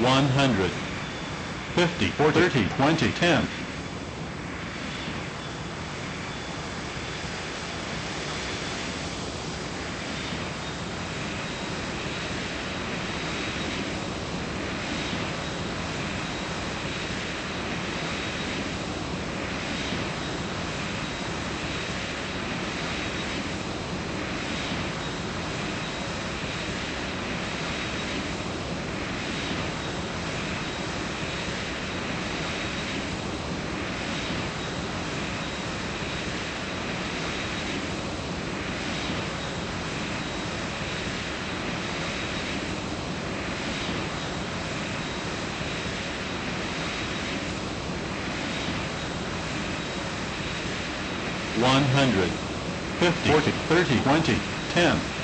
100, 50, 40, 30, 20, 10. One hundred, fifty, forty, thirty, twenty, ten.